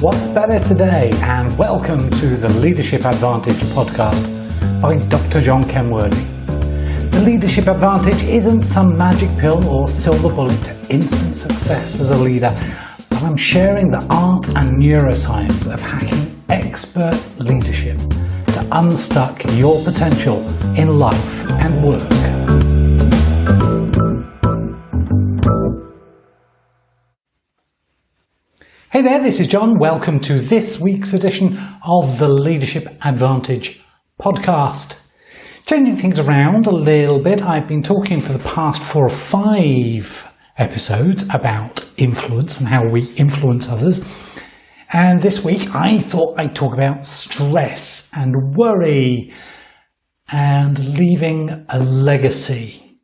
What's better today? And welcome to the Leadership Advantage podcast by Dr. John Kenworthy. The Leadership Advantage isn't some magic pill or silver bullet to instant success as a leader, but I'm sharing the art and neuroscience of hacking expert leadership to unstuck your potential in life and work. Hey there, this is John. Welcome to this week's edition of the Leadership Advantage podcast. Changing things around a little bit, I've been talking for the past four or five episodes about influence and how we influence others. And this week I thought I'd talk about stress and worry and leaving a legacy.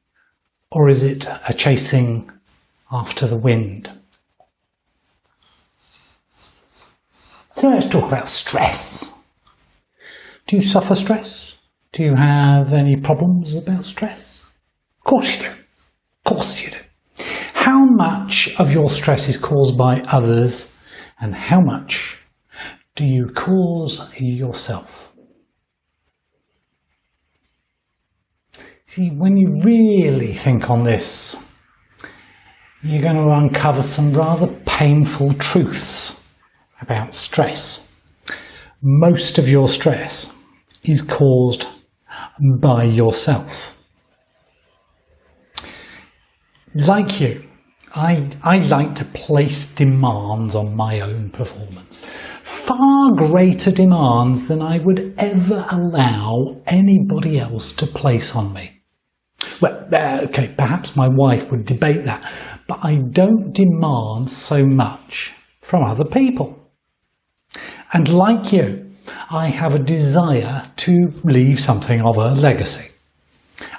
Or is it a chasing after the wind? So let's talk about stress. Do you suffer stress? Do you have any problems about stress? Of course you do. Of course you do. How much of your stress is caused by others and how much do you cause yourself? See, when you really think on this, you're going to uncover some rather painful truths about stress. Most of your stress is caused by yourself. Like you, I, I like to place demands on my own performance. Far greater demands than I would ever allow anybody else to place on me. Well, uh, okay, perhaps my wife would debate that, but I don't demand so much from other people. And like you, I have a desire to leave something of a legacy.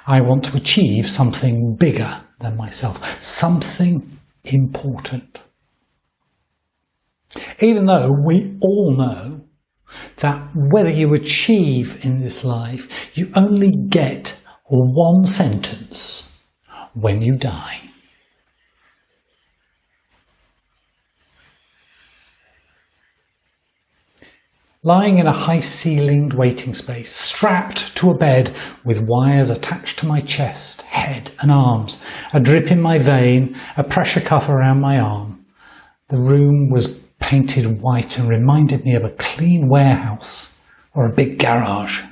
I want to achieve something bigger than myself, something important. Even though we all know that whether you achieve in this life, you only get one sentence when you die. Lying in a high-ceilinged waiting space, strapped to a bed with wires attached to my chest, head and arms, a drip in my vein, a pressure cuff around my arm. The room was painted white and reminded me of a clean warehouse or a big garage.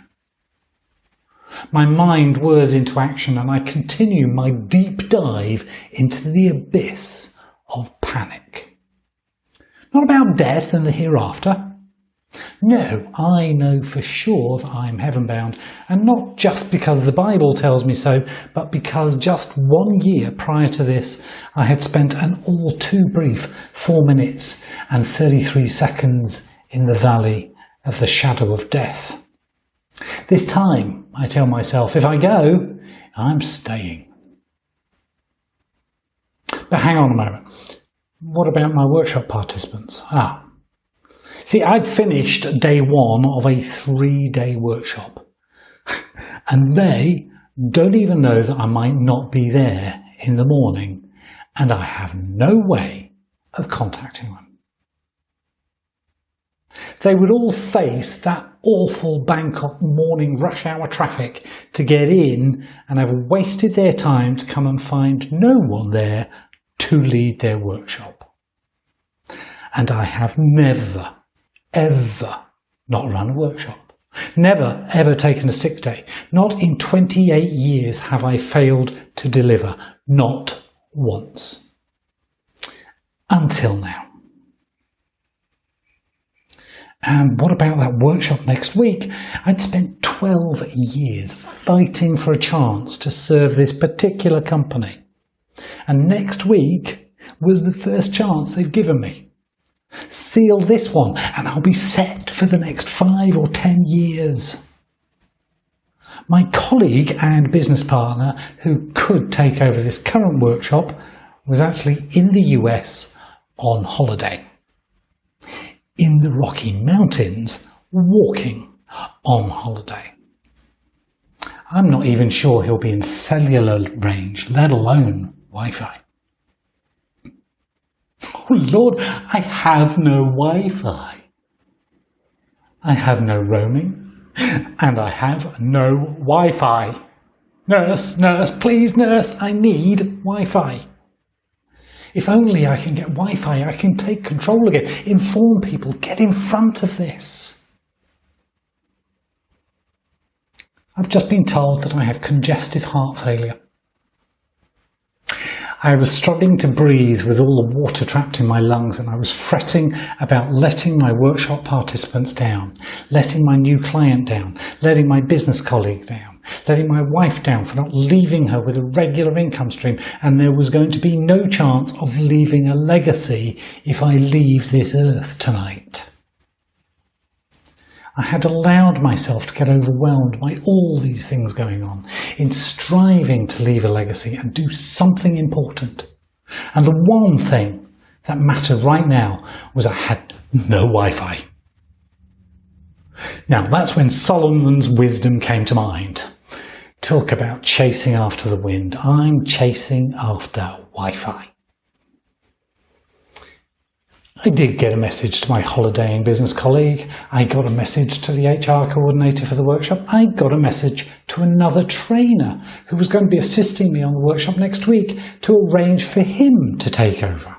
My mind whirs into action and I continue my deep dive into the abyss of panic. Not about death and the hereafter, no, I know for sure that I am heaven bound, and not just because the Bible tells me so, but because just one year prior to this, I had spent an all too brief four minutes and 33 seconds in the valley of the shadow of death. This time, I tell myself, if I go, I'm staying. But hang on a moment. What about my workshop participants? Ah, See, I'd finished day one of a three day workshop, and they don't even know that I might not be there in the morning, and I have no way of contacting them. They would all face that awful Bangkok morning rush hour traffic to get in and have wasted their time to come and find no one there to lead their workshop. And I have never ever not run a workshop. Never ever taken a sick day. Not in 28 years have I failed to deliver. Not once. Until now. And what about that workshop next week? I'd spent 12 years fighting for a chance to serve this particular company. And next week was the first chance they'd given me. Seal this one and I'll be set for the next five or ten years. My colleague and business partner who could take over this current workshop was actually in the US on holiday. In the Rocky Mountains, walking on holiday. I'm not even sure he'll be in cellular range, let alone Wi-Fi. Oh Lord, I have no Wi-Fi. I have no roaming and I have no Wi-Fi. Nurse, nurse, please nurse, I need Wi-Fi. If only I can get Wi-Fi, I can take control again, inform people, get in front of this. I've just been told that I have congestive heart failure. I was struggling to breathe with all the water trapped in my lungs and I was fretting about letting my workshop participants down, letting my new client down, letting my business colleague down, letting my wife down for not leaving her with a regular income stream and there was going to be no chance of leaving a legacy if I leave this earth tonight. I had allowed myself to get overwhelmed by all these things going on in striving to leave a legacy and do something important. And the one thing that mattered right now was I had no Wi-Fi. Now that's when Solomon's wisdom came to mind. Talk about chasing after the wind. I'm chasing after Wi-Fi. I did get a message to my holidaying business colleague. I got a message to the HR coordinator for the workshop. I got a message to another trainer who was going to be assisting me on the workshop next week to arrange for him to take over.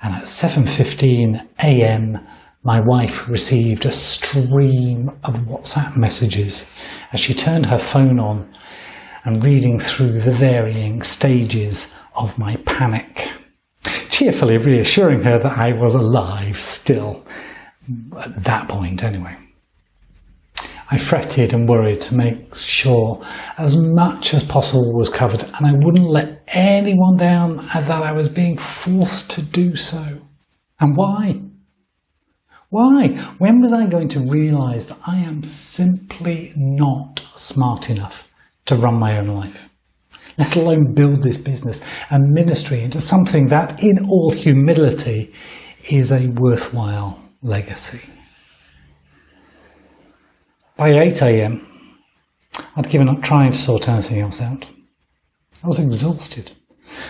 And at 7.15 a.m., my wife received a stream of WhatsApp messages as she turned her phone on and reading through the varying stages of my panic cheerfully reassuring her that I was alive still, at that point anyway. I fretted and worried to make sure as much as possible was covered and I wouldn't let anyone down that I was being forced to do so. And why? Why? When was I going to realise that I am simply not smart enough to run my own life? Let alone build this business and ministry into something that, in all humility, is a worthwhile legacy. By 8am, I'd given up trying to sort anything else out. I was exhausted.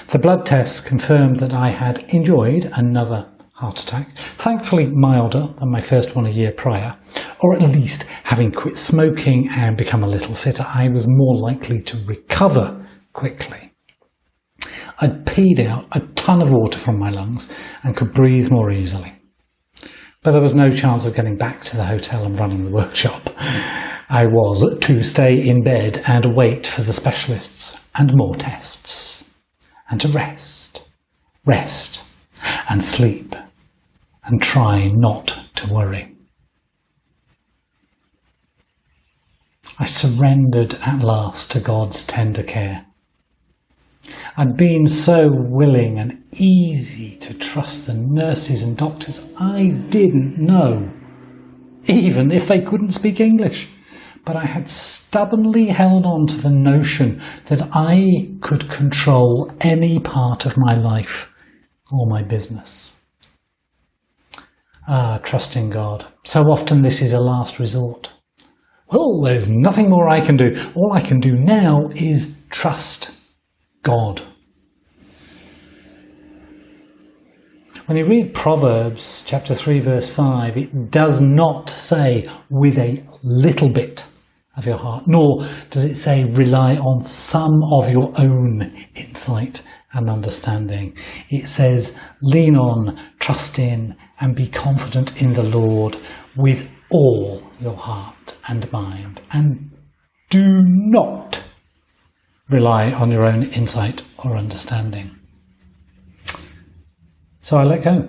The blood tests confirmed that I had enjoyed another heart attack, thankfully milder than my first one a year prior, or at least having quit smoking and become a little fitter, I was more likely to recover quickly. I'd peed out a ton of water from my lungs and could breathe more easily. But there was no chance of getting back to the hotel and running the workshop. I was to stay in bed and wait for the specialists and more tests. And to rest, rest and sleep and try not to worry. I surrendered at last to God's tender care I'd been so willing and easy to trust the nurses and doctors I didn't know, even if they couldn't speak English. But I had stubbornly held on to the notion that I could control any part of my life or my business. Ah, trusting God. So often this is a last resort. Well, there's nothing more I can do. All I can do now is trust God. When you read Proverbs chapter 3 verse 5, it does not say with a little bit of your heart, nor does it say rely on some of your own insight and understanding. It says lean on, trust in, and be confident in the Lord with all your heart and mind. And do not rely on your own insight or understanding. So I let go.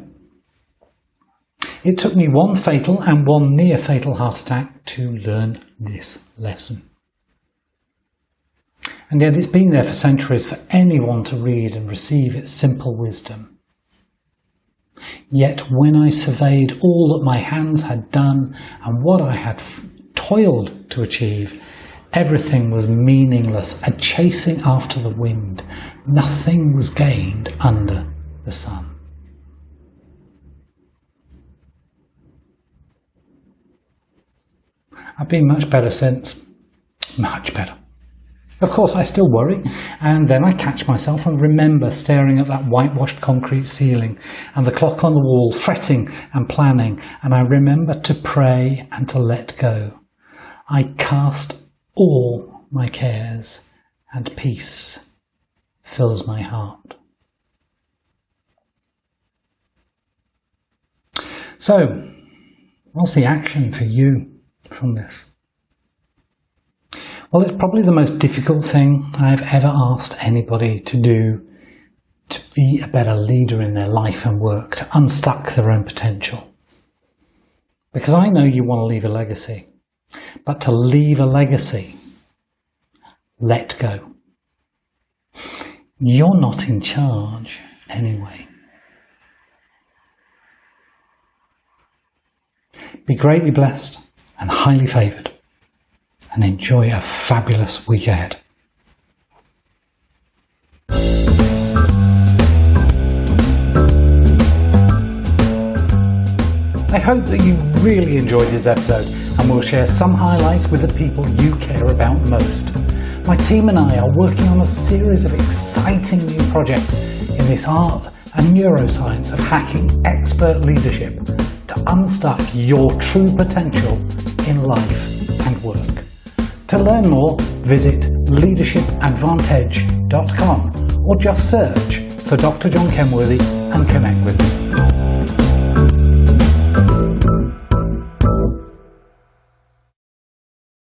It took me one fatal and one near fatal heart attack to learn this lesson. And yet it's been there for centuries for anyone to read and receive its simple wisdom. Yet when I surveyed all that my hands had done and what I had toiled to achieve, Everything was meaningless, a chasing after the wind. Nothing was gained under the sun. I've been much better since. Much better. Of course, I still worry, and then I catch myself and remember staring at that whitewashed concrete ceiling and the clock on the wall, fretting and planning, and I remember to pray and to let go. I cast all my cares, and peace fills my heart. So, what's the action for you from this? Well, it's probably the most difficult thing I've ever asked anybody to do to be a better leader in their life and work, to unstuck their own potential. Because I know you want to leave a legacy, but to leave a legacy, let go. You're not in charge anyway. Be greatly blessed and highly favoured and enjoy a fabulous week ahead. I hope that you really enjoyed this episode and we'll share some highlights with the people you care about most. My team and I are working on a series of exciting new projects in this art and neuroscience of hacking expert leadership to unstuck your true potential in life and work. To learn more, visit leadershipadvantage.com or just search for Dr. John Kenworthy and connect with me.